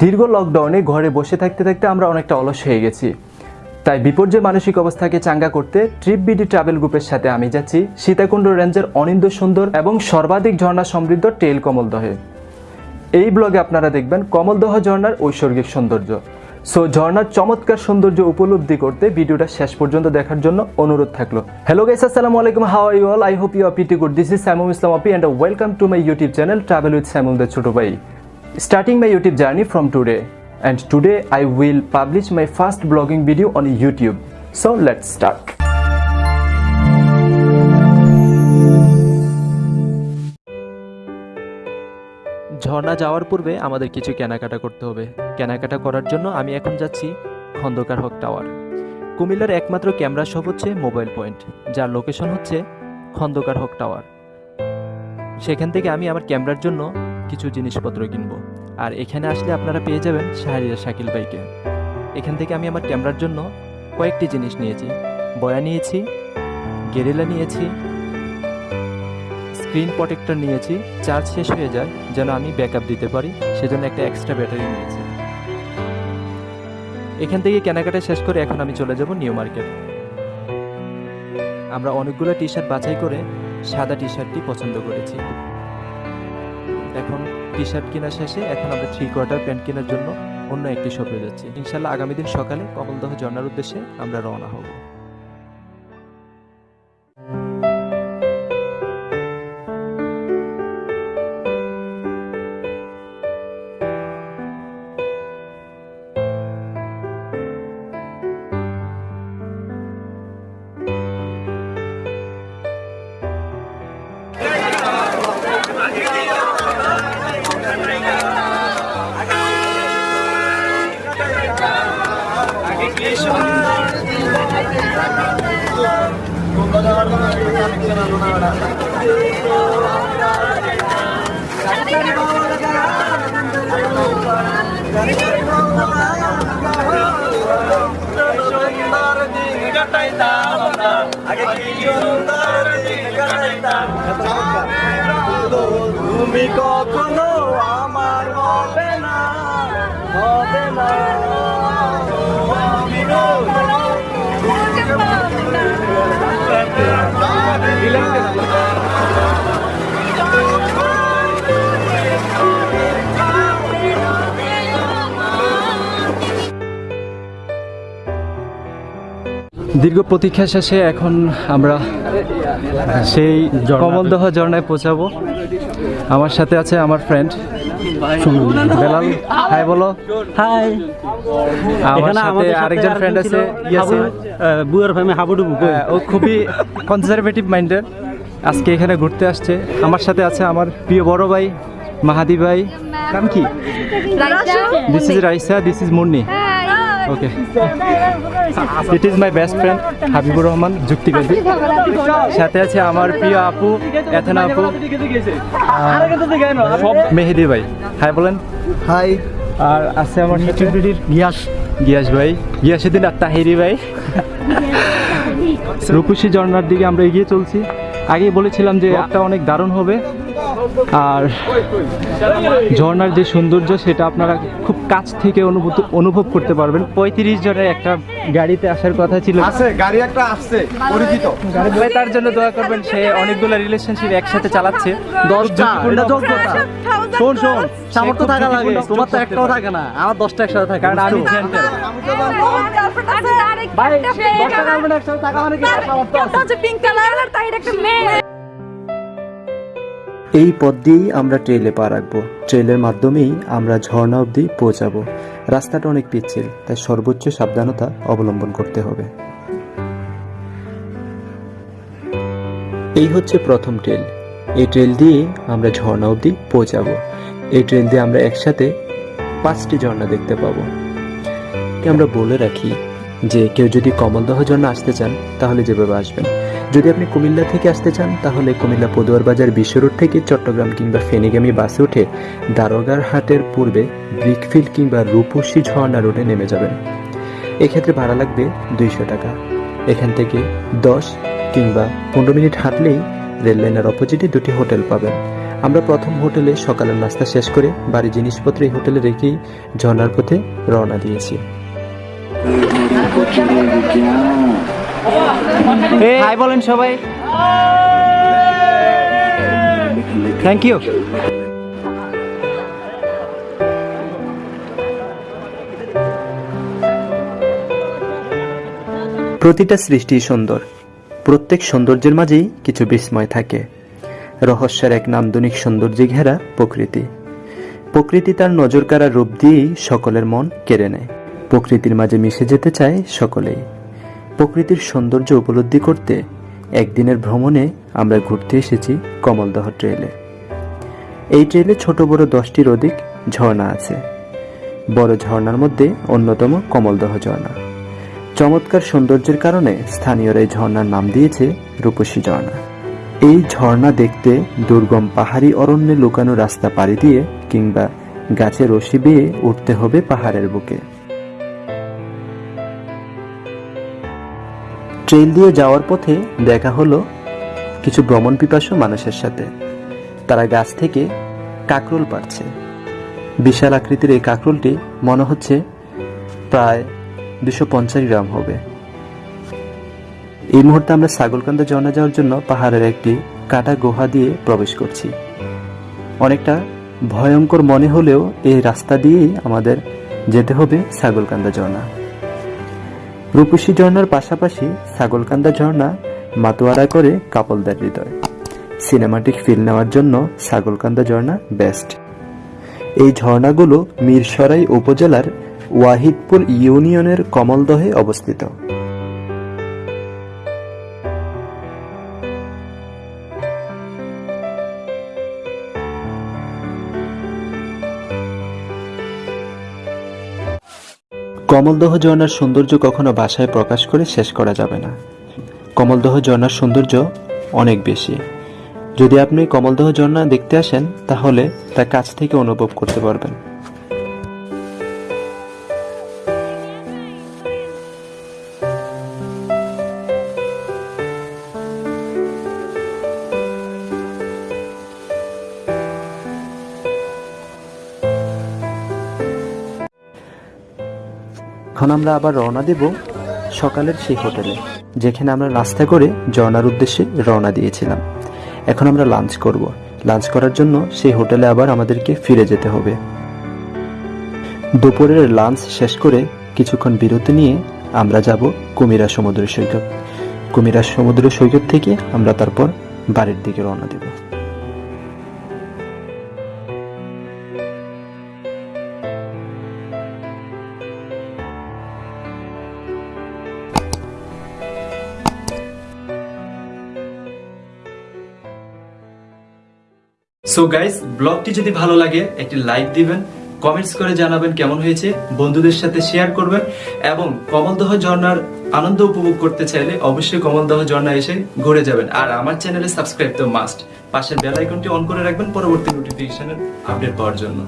দীর্ঘ লকডাউনে ঘরে বসে থাকতে থাকতে আমরা অনেকটা অলস হয়ে গেছি। তাই বিপর্যয় মানসিক অবস্থাকে চাঙ্গা করতে ট্রিপ বিডি ট্রাভেল গ্রুপের সাথে আমি যাচ্ছি সীতাকুণ্ড রেঞ্জের অনিন্দ সুন্দর এবং সর্বাধিক ঝর্ণা সমৃদ্ধ টেল কমলদহে। এই ব্লগে আপনারা দেখবেন কমলদহ ঝর্ণার ঐশ্বর্গিক সৌন্দর্য। সো ঝর্নার চমৎকার সৌন্দর্য উপলব্ধি করতে ভিডিওটা শেষ পর্যন্ত দেখার জন্য অনুরোধ থাকল। হ্যালো গাইস আসসালামু আলাইকুম। How are you all I hope you are good this is Samum Islam Api and welcome to my YouTube channel travel with Samum the ছোট ভাই starting my YouTube journey from today and today I will publish my first blogging video on YouTube so let's start. ঝর্ণা যাওয়ার পূর্বে আমাদের কিছু কেনাকাটা করতে হবে। কেনাকাটা করার জন্য আমি এখন যাচ্ছি খন্দকার হক টাওয়ার। কুমিল্লার একমাত্র ক্যামেরা শপ হচ্ছে মোবাইল পয়েন্ট, যার লোকেশন হচ্ছে খন্দকার হক টাওয়ার। সেখান থেকে আমি আমার ক্যামেরার জন্য কিছু জিনিসপত্র কিনবো। আর এখানে আসলে আপনারা পেয়ে যাবেন শাহরিয়া শাকিল ভাইকে। এখান থেকে আমি আমার ক্যামেরার জন্য কয়েকটি জিনিস নিয়েছি। বয়া নিয়েছি, গেরিলা নিয়েছি স্ক্রিন প্রোটেক্টর নিয়েছি চার্জ শেষ হয়ে যায়, যেন আমি ব্যাকআপ দিতে পারি, সেজন্য একটা এক্সট্রা ব্যাটারি নিয়েছি। এখান থেকে কেনাকাটা শেষ করে এখন আমি চলে যাব নিউ মার্কেট আমরা অনেকগুলো টি শার্ট বাছাই করে সাদা টি শার্টটি পছন্দ করেছি। এখন টি শার্ট কেনা শেষে এখন আমরা থ্রি কোয়ার্টার প্যান্ট কেনার জন্য অন্য একটি শপে যাচ্ছি। ইনশাল্লাহ আগামী দিন সকালে কমলদহ ঝর্ণার উদ্দেশ্যে আমরা রওনা হব। তুমি কখনো আমার হবে না হবে না। দীর্ঘ প্রতীক্ষা শেষে এখন আমরা সেই কমলদহ ঝর্ণায় পৌঁছাবো। আমার সাথে আছে আমার ফ্রেন্ড বেলাল হাই বলো। হাই। আমার সাথে আরেকজন ফ্রেন্ড আছে ইয়াসিন। বুয়ার ফ্যামি হাবুডুবু হ্যাঁ, ও খুবই কনজারভেটিভ মাইন্ডের আজকে এখানে ঘুরতে আসছে। আমার সাথে আছে আমার প্রিয় বড় ভাই মাহাদি ভাই। নাম কি? This is Raisa this is Munni okay it is my best friend Habibur Rahman যুক্তি যুক্তিবাদী সাথে আছে আমার প্রিয় আপু এথেনা আপু সব মেহেদি ভাই। হাই বলেন। হাই আর আছে আমার গিয়াস। গিয়াস ভাই। গিয়াসুদ্দিন আর তাহিরি ভাই। রূপসী ঝর্ণার দিকে আমরা এগিয়ে চলছি। আগেই বলেছিলাম যে একটা অনেক দারুণ হবে। আর ঝর্নার যে সৌন্দর্য সেটা আপনারা খুব কাছ থেকে অনুভূত অনুভব করতে পারবেন। পঁয়ত্রিশ জনের একটা গাড়িতে আসার কথা ছিল। আছে গাড়ি একটা আসছে পরিচিত। গাড়ি তার জন্য দোয়া করবেন সে অনেকগুলো রিলেশনশিপ একসাথে চালাচ্ছে। এটা শোন শোন সামর্থ্য থাকা লাগে তোমার তো একটাও থাকে না আমার দশটা একসাথে থাকে কারণ আমি ভাই দশটা একসাথে থাকা মানে কি? সামর্থ্য আছে পিঙ্ক কালার তাই একটা মেয়ে। এই পথ দিয়েই আমরা ট্রেলে পা রাখব। ট্রেলের মাধ্যমেই আমরা ঝর্ণা অবধি পৌঁছাবো। রাস্তাটা অনেক পিচ্ছিল, তাই সর্বোচ্চ সাবধানতা অবলম্বন করতে হবে। এই হচ্ছে প্রথম ট্রেল। এই ট্রেল দিয়ে আমরা ঝর্ণা অবধি পৌঁছাবো। এই ট্রেল দিয়ে আমরা একসাথে পাঁচটি ঝর্ণা দেখতে পাবো। আমরা বলে রাখি যে কেউ যদি কমলদহ ঝর্ণা আসতে চান, তাহলে যেভাবে আসবেন। যদি আপনি কুমিল্লা থেকে আসতে চান, তাহলে কুমিল্লা পদুয়ার বাজার বিশ্ব রোড থেকে চট্টগ্রাম কিংবা ফেনিগামী বাসে উঠে দারোগার হাটের পূর্বে ব্রিকফিল্ড কিংবা রূপসী ঝর্ণা রোডে নেমে যাবেন। এক্ষেত্রে ভাড়া লাগবে দুইশো টাকা। এখান থেকে দশ কিংবা পনেরো মিনিট হাঁটলেই রেল লাইনের অপোজিটে দুটি হোটেল পাবেন। আমরা প্রথম হোটেলে সকালের নাস্তা শেষ করে বাড়ির জিনিসপত্র এই হোটেলে রেখেই ঝর্ণার পথে রওনা দিয়েছি। হাই বলেন সবাই। থ্যাংক ইউ প্রতিটা সৃষ্টি সুন্দর। প্রত্যেক সৌন্দর্যের মাঝেই কিছু বিস্ময় থাকে। রহস্যের এক নান্দনিক সৌন্দর্যে ঘেরা প্রকৃতি। প্রকৃতি তার নজর কাড়া রূপ দিয়েই সকলের মন কেড়ে নেয়। প্রকৃতির মাঝে মিশে যেতে চায় সকলেই। প্রকৃতির সৌন্দর্য উপলব্ধি করতে একদিনের ভ্রমণে আমরা ঘুরতে এসেছি কমলদহ ট্রেলে এই ট্রেলে ছোট বড় দশটির অধিক ঝর্ণা আছে। বড় ঝর্ণার মধ্যে অন্যতম কমলদহ ঝর্ণা। চমৎকার সৌন্দর্যের কারণে স্থানীয়রা এই ঝর্ণার নাম দিয়েছে রূপসী ঝর্ণা। এই ঝর্ণা দেখতে দুর্গম পাহাড়ি অরণ্যে লুকানো রাস্তা পাড়ি দিয়ে কিংবা গাছে রশি বেয়ে উঠতে হবে পাহাড়ের বুকে। ট্রেল দিয়ে যাওয়ার পথে দেখা হলো কিছু ভ্রমণ পিপাসু মানুষের সাথে। তারা গাছ থেকে কাকরোল পাচ্ছে বিশাল আকৃতির এই কাকরোলটি মনে হচ্ছে প্রায় দুশো পঞ্চাশ গ্রাম হবে। এই মুহূর্তে আমরা ছাগলকান্দা ঝর্ণা যাওয়ার জন্য পাহাড়ের একটি কাটা গুহা দিয়ে প্রবেশ করছি। অনেকটা ভয়ঙ্কর মনে হলেও এই রাস্তা দিয়েই আমাদের যেতে হবে ছাগলকান্দা ঝর্ণা রূপসী ঝর্ণার পাশাপাশি ছাগলকান্দা ঝর্ণা মাতোয়ারা করে কাপলদার হৃদয়। সিনেমাটিক ফিল নেওয়ার জন্য ছাগলকান্দা ঝর্ণা বেস্ট এই ঝর্ণাগুলো মিরসরাই উপজেলার ওয়াহিদপুর ইউনিয়নের কমলদহে অবস্থিত। কমলদহ ঝর্ণার সৌন্দর্য কখনো বাসায় প্রকাশ করে শেষ করা যাবে না। কমলদহ ঝর্ণার সৌন্দর্য অনেক বেশি। যদি আপনি কমলদহ ঝর্ণা দেখতে আসেন, তাহলে তা কাছ থেকে অনুভব করতে পারবেন। এখন আমরা আবার রওনা দেব সকালের সেই হোটেলে, যেখানে আমরা নাস্তা করে ঝর্ণার উদ্দেশ্যে রওনা দিয়েছিলাম। এখন আমরা লাঞ্চ করব। লাঞ্চ করার জন্য সেই হোটেলে আবার আমাদেরকে ফিরে যেতে হবে। দুপুরের লাঞ্চ শেষ করে কিছুক্ষণ বিরতি নিয়ে আমরা যাব কুমিরা সমুদ্র সৈকত। কুমিরা সমুদ্র সৈকত থেকে আমরা তারপর বাড়ির দিকে রওনা দেব। সো গাইস ব্লগটি যদি ভালো লাগে, একটি লাইক দিবেন কমেন্টস করে জানাবেন কেমন হয়েছে, বন্ধুদের সাথে শেয়ার করবেন, এবং কমলদহ ঝর্ণার আনন্দ উপভোগ করতে চাইলে অবশ্যই কমলদহ ঝর্ণা এসে ঘুরে যাবেন। আর আমার চ্যানেলে সাবস্ক্রাইব তো মাস্ট পাশের বেল আইকনটি অন করে রাখবেন পরবর্তী নোটিফিকেশনের আপডেট পাওয়ার জন্য।